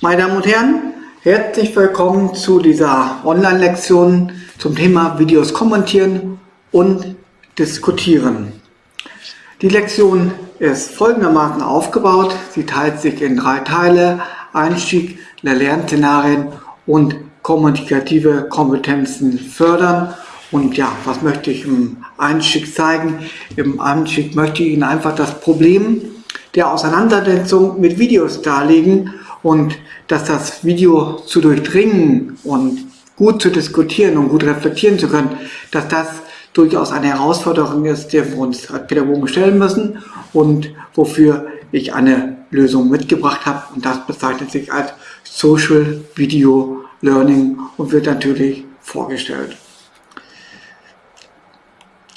Meine Damen und Herren, herzlich willkommen zu dieser Online-Lektion zum Thema Videos kommentieren und diskutieren. Die Lektion ist folgendermaßen aufgebaut. Sie teilt sich in drei Teile. Einstieg, Lernszenarien und kommunikative Kompetenzen fördern. Und ja, was möchte ich im Einstieg zeigen? Im Einstieg möchte ich Ihnen einfach das Problem der Auseinandersetzung mit Videos darlegen und dass das Video zu durchdringen und gut zu diskutieren und gut reflektieren zu können, dass das durchaus eine Herausforderung ist, der wir uns als Pädagogen stellen müssen und wofür ich eine Lösung mitgebracht habe und das bezeichnet sich als Social Video Learning und wird natürlich vorgestellt.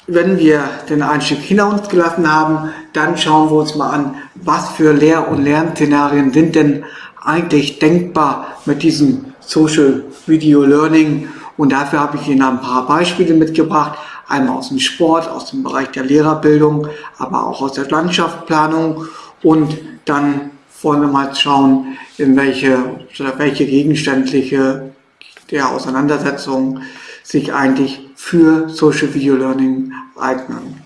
Wenn wir den Einstieg hinter uns gelassen haben, dann schauen wir uns mal an, was für Lehr- und Lernszenarien sind denn eigentlich denkbar mit diesem Social Video Learning. Und dafür habe ich Ihnen ein paar Beispiele mitgebracht. Einmal aus dem Sport, aus dem Bereich der Lehrerbildung, aber auch aus der Landschaftsplanung. Und dann wollen wir mal schauen, in welche, welche gegenständliche der Auseinandersetzung sich eigentlich für Social Video Learning eignen.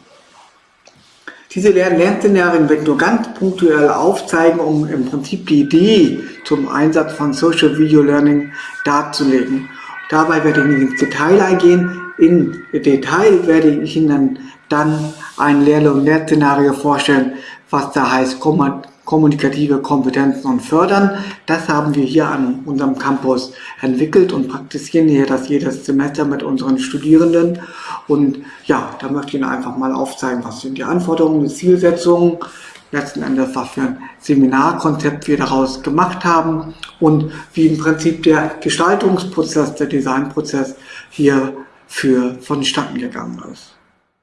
Diese Lernszenarien werden nur ganz punktuell aufzeigen, um im Prinzip die Idee zum Einsatz von Social Video Learning darzulegen. Dabei werde ich nicht ins Detail eingehen. Im Detail werde ich Ihnen dann ein Lehr- und Lernszenario vorstellen, was da heißt kommunikative Kompetenzen und fördern. Das haben wir hier an unserem Campus entwickelt und praktizieren hier das jedes Semester mit unseren Studierenden. Und ja, da möchte ich Ihnen einfach mal aufzeigen, was sind die Anforderungen, die Zielsetzungen, letzten Endes, was für ein Seminarkonzept wir daraus gemacht haben und wie im Prinzip der Gestaltungsprozess, der Designprozess hier für vonstatten gegangen ist.